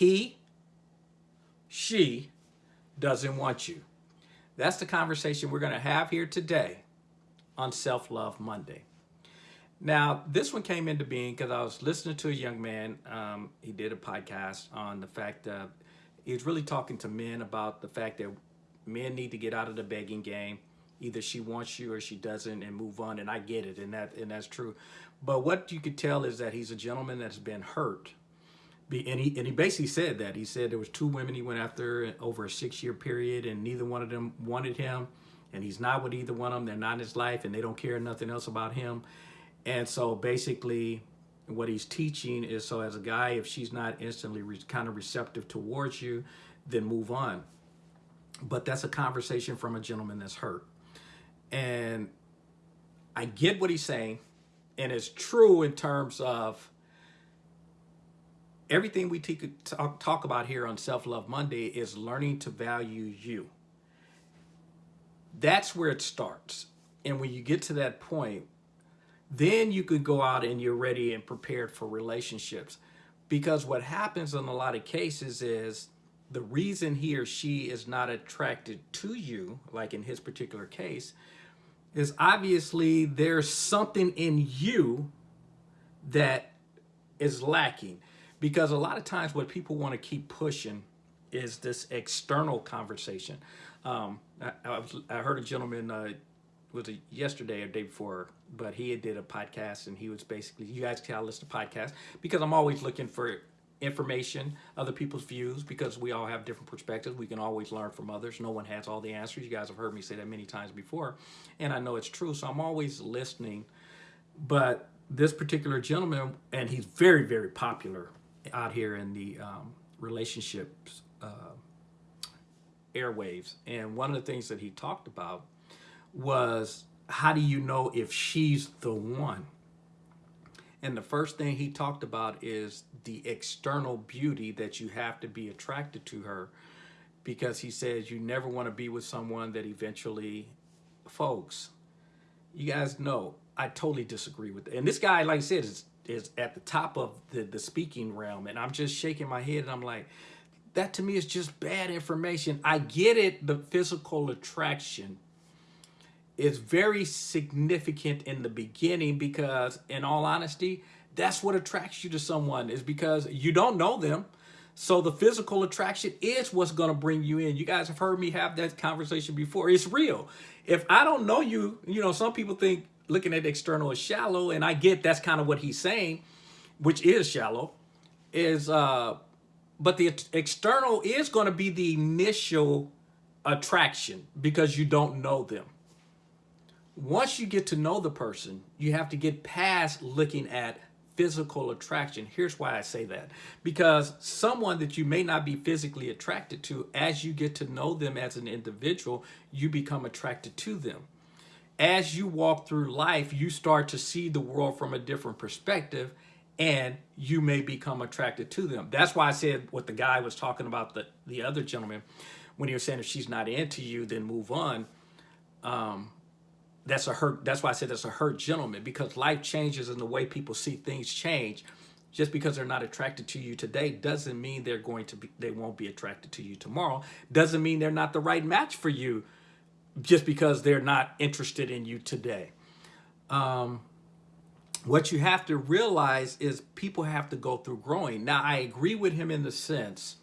he, she doesn't want you. That's the conversation we're going to have here today on Self-Love Monday. Now, this one came into being because I was listening to a young man. Um, he did a podcast on the fact that he was really talking to men about the fact that men need to get out of the begging game. Either she wants you or she doesn't and move on. And I get it. And that and that's true. But what you could tell is that he's a gentleman that's been hurt. And he, and he basically said that. He said there was two women he went after over a six-year period and neither one of them wanted him. And he's not with either one of them. They're not in his life and they don't care nothing else about him. And so basically what he's teaching is so as a guy, if she's not instantly kind of receptive towards you, then move on. But that's a conversation from a gentleman that's hurt. And I get what he's saying. And it's true in terms of everything we talk, talk about here on Self-Love Monday is learning to value you. That's where it starts. And when you get to that point, then you could go out and you're ready and prepared for relationships. Because what happens in a lot of cases is the reason he or she is not attracted to you, like in his particular case, is obviously there's something in you that is lacking. Because a lot of times what people want to keep pushing is this external conversation. Um, I, I, was, I, heard a gentleman uh, was it yesterday or day before, but he did a podcast and he was basically, you guys can listen to podcasts because I'm always looking for information, other people's views, because we all have different perspectives. We can always learn from others. No one has all the answers. You guys have heard me say that many times before, and I know it's true. So I'm always listening. But this particular gentleman, and he's very, very popular out here in the um, relationships uh, airwaves. And one of the things that he talked about was how do you know if she's the one? And the first thing he talked about is the external beauty that you have to be attracted to her because he says you never want to be with someone that eventually folks you guys know I totally disagree with it. And this guy, like I said, is, is at the top of the, the speaking realm. And I'm just shaking my head and I'm like, that to me is just bad information. I get it, the physical attraction is very significant in the beginning because in all honesty, that's what attracts you to someone is because you don't know them. So the physical attraction is what's going to bring you in. You guys have heard me have that conversation before. It's real. If I don't know you, you know, some people think looking at external is shallow and I get that's kind of what he's saying, which is shallow, is, uh, but the external is going to be the initial attraction because you don't know them once you get to know the person, you have to get past looking at physical attraction. Here's why I say that. Because someone that you may not be physically attracted to, as you get to know them as an individual, you become attracted to them. As you walk through life, you start to see the world from a different perspective and you may become attracted to them. That's why I said what the guy was talking about, the, the other gentleman, when he was saying if she's not into you, then move on. Um, that's a hurt. That's why I said that's a hurt gentleman because life changes and the way people see things change. Just because they're not attracted to you today doesn't mean they're going to be, they won't be attracted to you tomorrow. Doesn't mean they're not the right match for you just because they're not interested in you today. Um, what you have to realize is people have to go through growing. Now, I agree with him in the sense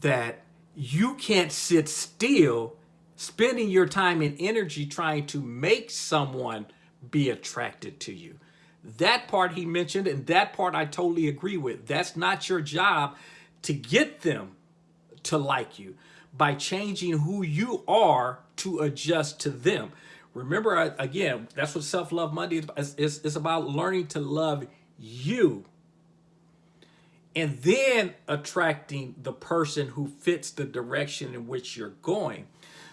that you can't sit still spending your time and energy trying to make someone be attracted to you. That part he mentioned, and that part I totally agree with. That's not your job to get them to like you by changing who you are to adjust to them. Remember, uh, again, that's what Self-Love Monday is. It's about learning to love you and then attracting the person who fits the direction in which you're going.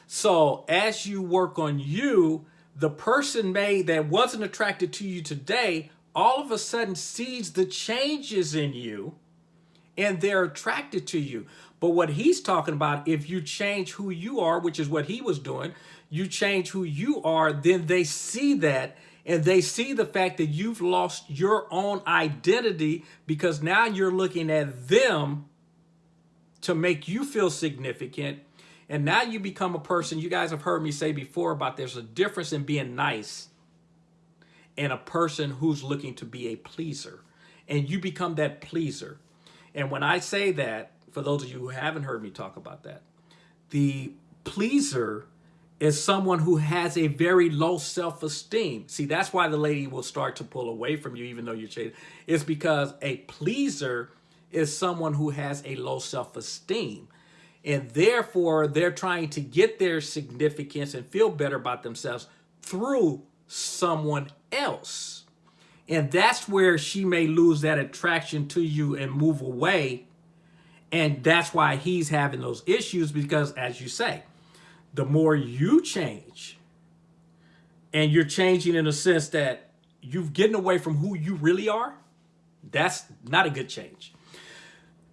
So as you work on you, the person may that wasn't attracted to you today, all of a sudden sees the changes in you and they're attracted to you. But what he's talking about, if you change who you are, which is what he was doing, you change who you are, then they see that and they see the fact that you've lost your own identity because now you're looking at them to make you feel significant. And now you become a person, you guys have heard me say before about there's a difference in being nice and a person who's looking to be a pleaser. And you become that pleaser. And when I say that, for those of you who haven't heard me talk about that, the pleaser is someone who has a very low self-esteem. See, that's why the lady will start to pull away from you even though you're cheating. It's because a pleaser is someone who has a low self-esteem. And therefore, they're trying to get their significance and feel better about themselves through someone else. And that's where she may lose that attraction to you and move away. And that's why he's having those issues because, as you say, the more you change, and you're changing in a sense that you've getting away from who you really are, that's not a good change.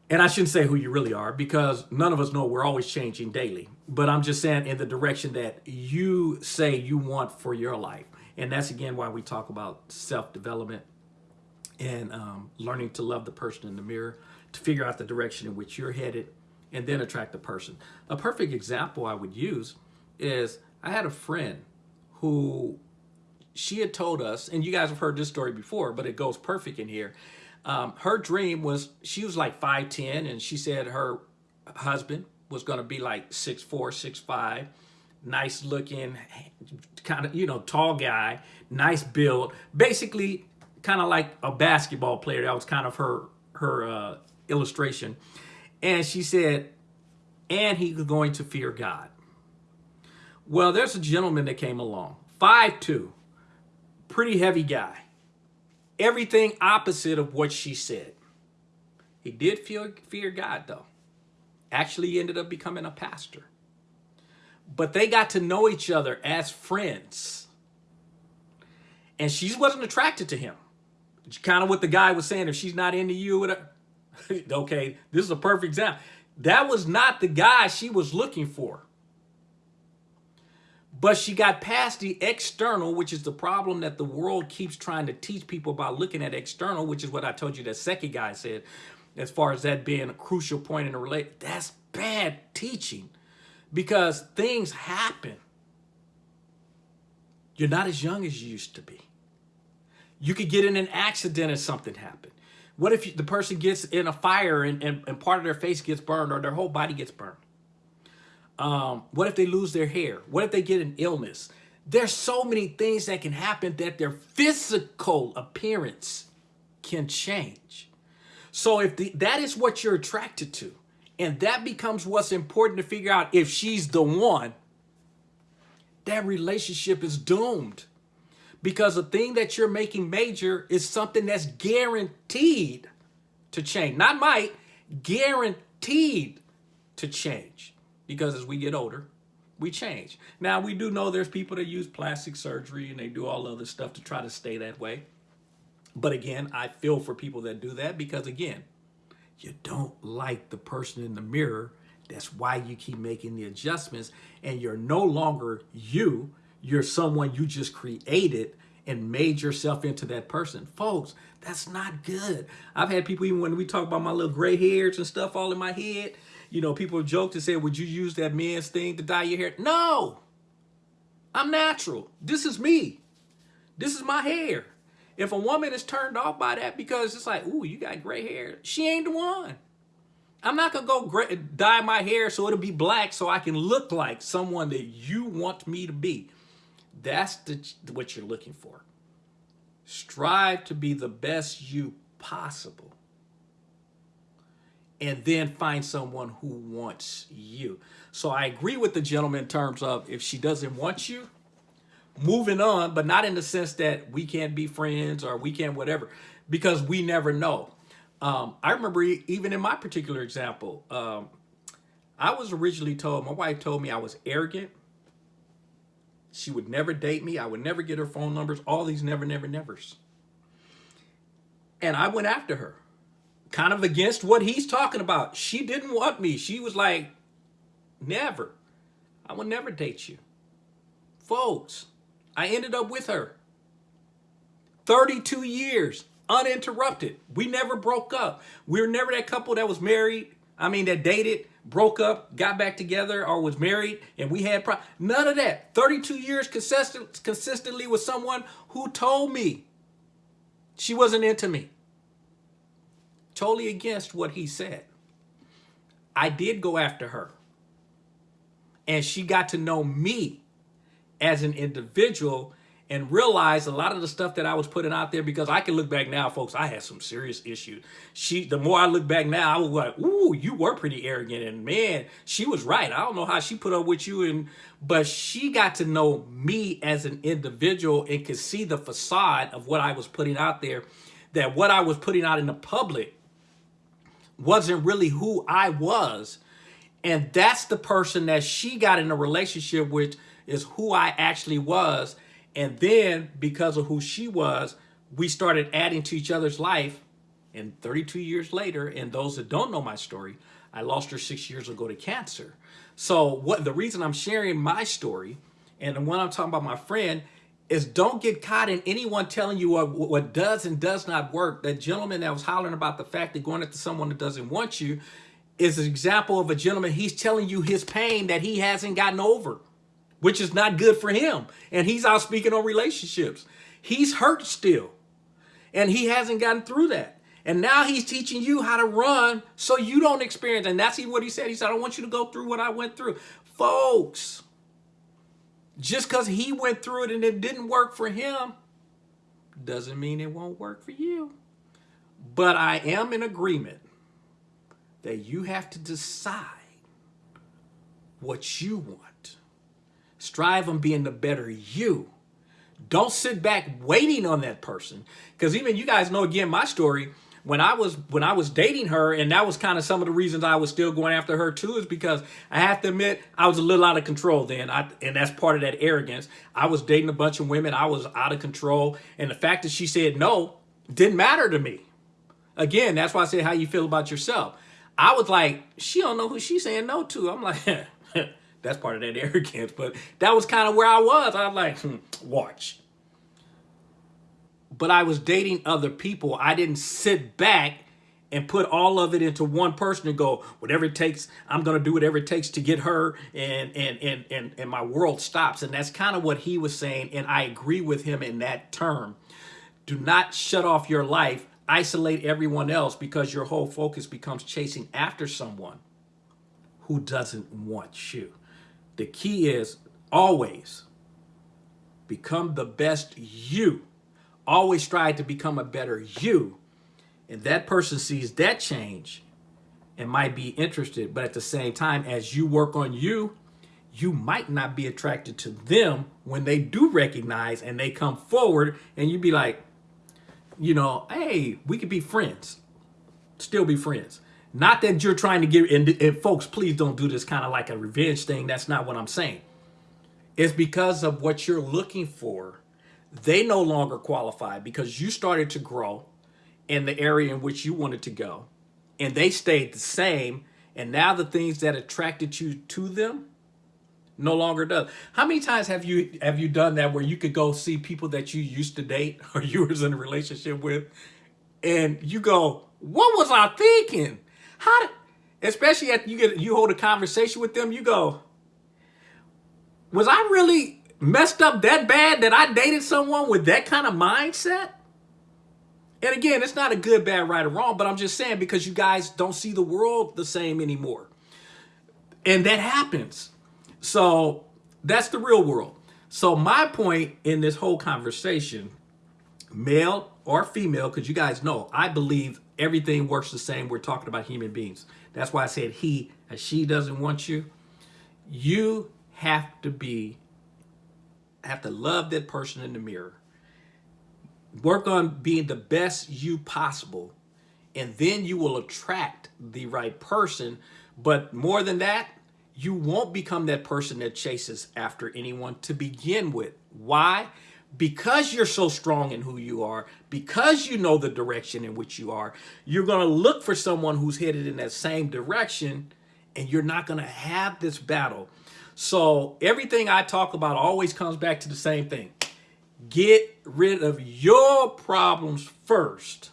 And I shouldn't say who you really are because none of us know we're always changing daily. But I'm just saying in the direction that you say you want for your life. And that's again why we talk about self-development and um, learning to love the person in the mirror, to figure out the direction in which you're headed, and then attract the person. A perfect example I would use is I had a friend who she had told us, and you guys have heard this story before, but it goes perfect in here. Um, her dream was, she was like 5'10", and she said her husband was going to be like 6'4", 6'5", nice looking, kind of, you know, tall guy, nice build, basically kind of like a basketball player. That was kind of her, her uh, illustration. And she said, and he was going to fear God. Well, there's a gentleman that came along, five two, pretty heavy guy. Everything opposite of what she said. He did fear, fear God, though. Actually, ended up becoming a pastor. But they got to know each other as friends. And she wasn't attracted to him. Kind of what the guy was saying, if she's not into you, okay, this is a perfect example. That was not the guy she was looking for. But she got past the external, which is the problem that the world keeps trying to teach people about looking at external, which is what I told you that second guy said, as far as that being a crucial point in a relationship. That's bad teaching because things happen. You're not as young as you used to be. You could get in an accident and something happen. What if the person gets in a fire and, and, and part of their face gets burned or their whole body gets burned? Um, what if they lose their hair? What if they get an illness? There's so many things that can happen that their physical appearance can change. So if the, that is what you're attracted to, and that becomes what's important to figure out if she's the one, that relationship is doomed. Because the thing that you're making major is something that's guaranteed to change. Not might, guaranteed to change. Because as we get older, we change. Now, we do know there's people that use plastic surgery and they do all other stuff to try to stay that way. But again, I feel for people that do that because again, you don't like the person in the mirror. That's why you keep making the adjustments and you're no longer you. You're someone you just created and made yourself into that person. Folks, that's not good. I've had people, even when we talk about my little gray hairs and stuff all in my head, you know, people joked and said, would you use that man's thing to dye your hair? No, I'm natural. This is me. This is my hair. If a woman is turned off by that because it's like, ooh, you got gray hair, she ain't the one. I'm not going to go gray, dye my hair so it'll be black so I can look like someone that you want me to be. That's the, what you're looking for. Strive to be the best you possible. And then find someone who wants you. So I agree with the gentleman in terms of if she doesn't want you, moving on, but not in the sense that we can't be friends or we can't whatever, because we never know. Um, I remember even in my particular example, um, I was originally told, my wife told me I was arrogant. She would never date me. I would never get her phone numbers, all these never, never, nevers. And I went after her, kind of against what he's talking about. She didn't want me. She was like, never. I will never date you. Folks, I ended up with her. 32 years, uninterrupted. We never broke up. We were never that couple that was married I mean, that dated, broke up, got back together, or was married, and we had pro- none of that. 32 years consistent, consistently with someone who told me she wasn't into me. Totally against what he said. I did go after her. And she got to know me as an individual and realize a lot of the stuff that I was putting out there because I can look back now, folks, I had some serious issues. She, the more I look back now, I was like, ooh, you were pretty arrogant. And man, she was right. I don't know how she put up with you. And, but she got to know me as an individual and could see the facade of what I was putting out there, that what I was putting out in the public wasn't really who I was. And that's the person that she got in a relationship with is who I actually was. And then because of who she was, we started adding to each other's life. And 32 years later, and those that don't know my story, I lost her six years ago to cancer. So what the reason I'm sharing my story and when I'm talking about my friend is don't get caught in anyone telling you what, what does and does not work. That gentleman that was hollering about the fact that going after someone that doesn't want you is an example of a gentleman. He's telling you his pain that he hasn't gotten over which is not good for him. And he's out speaking on relationships. He's hurt still. And he hasn't gotten through that. And now he's teaching you how to run so you don't experience. And that's what he said. He said, I don't want you to go through what I went through. Folks, just because he went through it and it didn't work for him doesn't mean it won't work for you. But I am in agreement that you have to decide what you want. Strive on being the better you. Don't sit back waiting on that person. Because even you guys know again my story. When I was when I was dating her, and that was kind of some of the reasons I was still going after her too, is because I have to admit I was a little out of control then. I and that's part of that arrogance. I was dating a bunch of women, I was out of control, and the fact that she said no didn't matter to me. Again, that's why I said how you feel about yourself. I was like, she don't know who she's saying no to. I'm like, that's part of that arrogance. But that was kind of where I was. I was like, hmm, watch. But I was dating other people. I didn't sit back and put all of it into one person and go, whatever it takes, I'm going to do whatever it takes to get her and, and, and, and, and my world stops. And that's kind of what he was saying. And I agree with him in that term. Do not shut off your life, isolate everyone else because your whole focus becomes chasing after someone who doesn't want you. The key is always become the best you. Always strive to become a better you. And that person sees that change and might be interested. But at the same time, as you work on you, you might not be attracted to them when they do recognize and they come forward and you'd be like, you know, hey, we could be friends, still be friends. Not that you're trying to get, and, and folks, please don't do this kind of like a revenge thing. That's not what I'm saying. It's because of what you're looking for. They no longer qualify because you started to grow in the area in which you wanted to go. And they stayed the same. And now the things that attracted you to them no longer does. How many times have you have you done that where you could go see people that you used to date or you was in a relationship with and you go, what was I thinking? How, especially after you get you hold a conversation with them, you go, was I really messed up that bad that I dated someone with that kind of mindset? And again, it's not a good, bad, right, or wrong, but I'm just saying because you guys don't see the world the same anymore. And that happens. So that's the real world. So my point in this whole conversation, male or female, because you guys know, I believe everything works the same. We're talking about human beings. That's why I said he and she doesn't want you. You have to be, have to love that person in the mirror. Work on being the best you possible. And then you will attract the right person. But more than that, you won't become that person that chases after anyone to begin with. Why? Because you're so strong in who you are, because you know the direction in which you are, you're going to look for someone who's headed in that same direction and you're not going to have this battle. So everything I talk about always comes back to the same thing. Get rid of your problems first.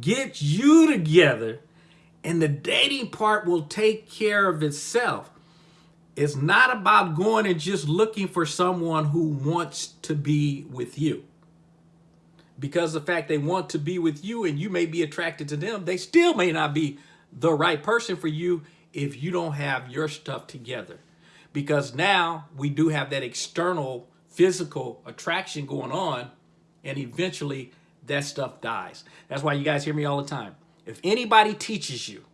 Get you together and the dating part will take care of itself. It's not about going and just looking for someone who wants to be with you. Because the fact they want to be with you and you may be attracted to them, they still may not be the right person for you if you don't have your stuff together. Because now we do have that external physical attraction going on and eventually that stuff dies. That's why you guys hear me all the time. If anybody teaches you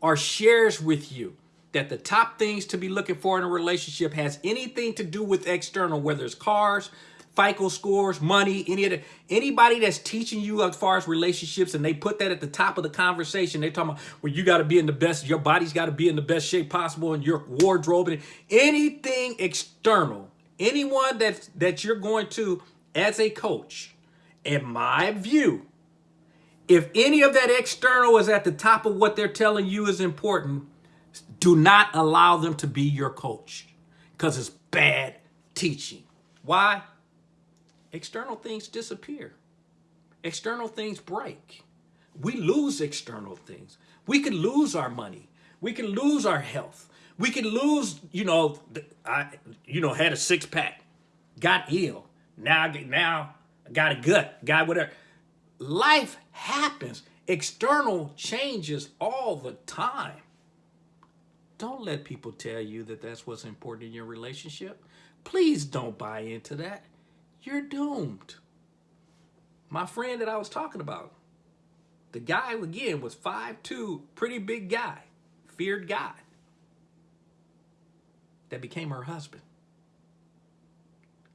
or shares with you that the top things to be looking for in a relationship has anything to do with external, whether it's cars, FICO scores, money, any of the, anybody that's teaching you as far as relationships and they put that at the top of the conversation, they're talking about well, you got to be in the best, your body's got to be in the best shape possible and your wardrobe and anything external, anyone that, that you're going to as a coach, in my view, if any of that external is at the top of what they're telling you is important, do not allow them to be your coach because it's bad teaching. Why? External things disappear. External things break. We lose external things. We can lose our money. We can lose our health. We can lose, you know, I, you know, had a six pack, got ill. Now, now got a gut, got whatever. Life happens. External changes all the time. Don't let people tell you that that's what's important in your relationship. Please don't buy into that. You're doomed. My friend that I was talking about, the guy, again, was 5'2", pretty big guy, feared guy, that became her husband.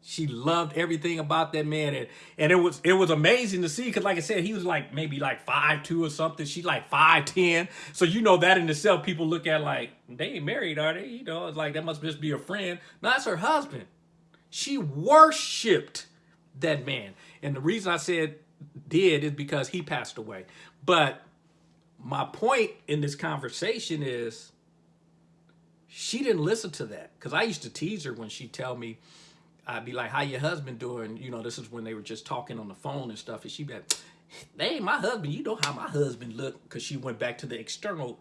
She loved everything about that man. And, and it was it was amazing to see because like I said, he was like maybe like five two or something. She's like 5'10. So you know that in itself, people look at like, they ain't married, are they? You know, it's like that must just be a friend. No, that's her husband. She worshipped that man. And the reason I said did is because he passed away. But my point in this conversation is she didn't listen to that because I used to tease her when she tell me I'd be like, how your husband doing? You know, this is when they were just talking on the phone and stuff. And she'd be like, hey, my husband, you know how my husband looked because she went back to the external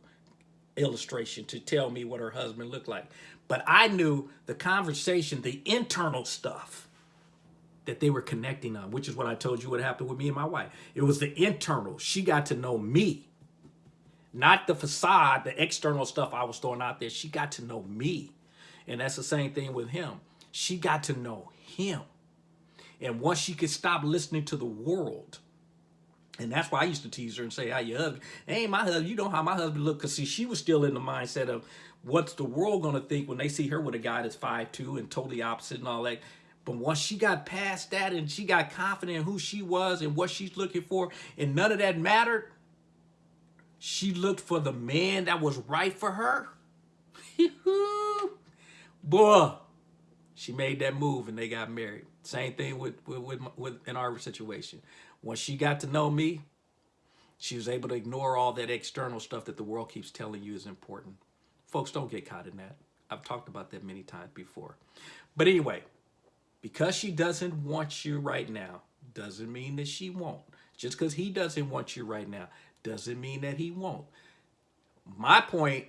illustration to tell me what her husband looked like. But I knew the conversation, the internal stuff that they were connecting on, which is what I told you what happened with me and my wife. It was the internal. She got to know me, not the facade, the external stuff I was throwing out there. She got to know me. And that's the same thing with him she got to know him. And once she could stop listening to the world, and that's why I used to tease her and say, how your husband, hey, my husband, you know how my husband look. Because see, she was still in the mindset of what's the world going to think when they see her with a guy that's five two and totally opposite and all that. But once she got past that and she got confident in who she was and what she's looking for, and none of that mattered, she looked for the man that was right for her. Boy, she made that move and they got married. Same thing with, with, with, with in our situation. Once she got to know me, she was able to ignore all that external stuff that the world keeps telling you is important. Folks, don't get caught in that. I've talked about that many times before. But anyway, because she doesn't want you right now, doesn't mean that she won't. Just because he doesn't want you right now, doesn't mean that he won't. My point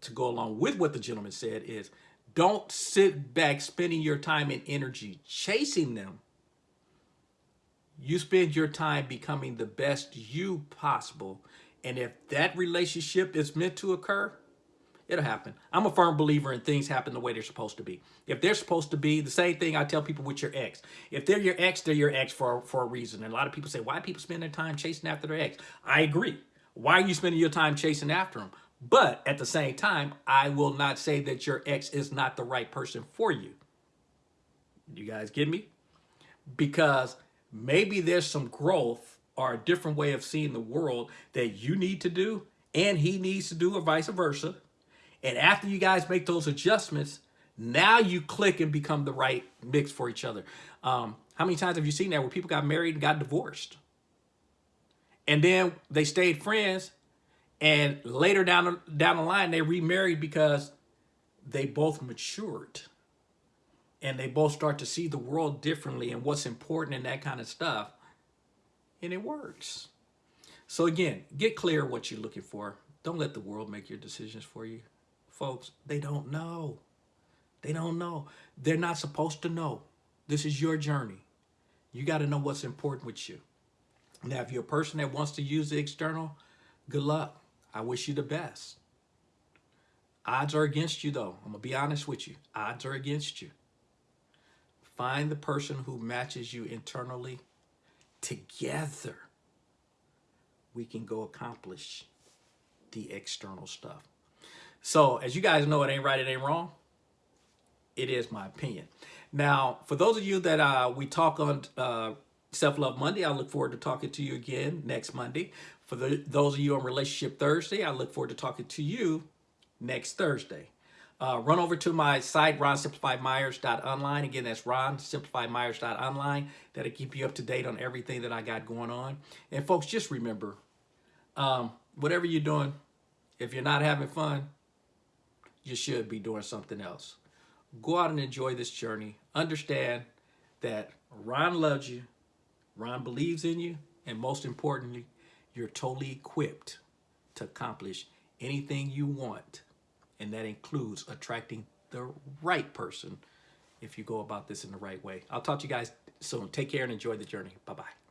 to go along with what the gentleman said is don't sit back spending your time and energy chasing them. You spend your time becoming the best you possible. And if that relationship is meant to occur, it'll happen. I'm a firm believer in things happen the way they're supposed to be. If they're supposed to be, the same thing I tell people with your ex. If they're your ex, they're your ex for, for a reason. And a lot of people say, why people spend their time chasing after their ex? I agree. Why are you spending your time chasing after them? But at the same time, I will not say that your ex is not the right person for you. You guys get me? Because maybe there's some growth or a different way of seeing the world that you need to do and he needs to do or vice versa. And after you guys make those adjustments, now you click and become the right mix for each other. Um, how many times have you seen that where people got married and got divorced? And then they stayed friends and later down down the line, they remarried because they both matured. And they both start to see the world differently and what's important and that kind of stuff. And it works. So again, get clear what you're looking for. Don't let the world make your decisions for you. Folks, they don't know. They don't know. They're not supposed to know. This is your journey. You got to know what's important with you. Now, if you're a person that wants to use the external, good luck. I wish you the best. Odds are against you, though. I'm going to be honest with you. Odds are against you. Find the person who matches you internally. Together, we can go accomplish the external stuff. So, as you guys know, it ain't right, it ain't wrong. It is my opinion. Now, for those of you that uh, we talk on uh, Self Love Monday, I look forward to talking to you again next Monday. For the, those of you on Relationship Thursday, I look forward to talking to you next Thursday. Uh, run over to my site, ronsimplifiedmyers.online. Again, that's ronsimplifiedmyers.online. That'll keep you up to date on everything that I got going on. And folks, just remember, um, whatever you're doing, if you're not having fun, you should be doing something else. Go out and enjoy this journey. Understand that Ron loves you, Ron believes in you, and most importantly, you're totally equipped to accomplish anything you want. And that includes attracting the right person if you go about this in the right way. I'll talk to you guys soon. Take care and enjoy the journey. Bye bye.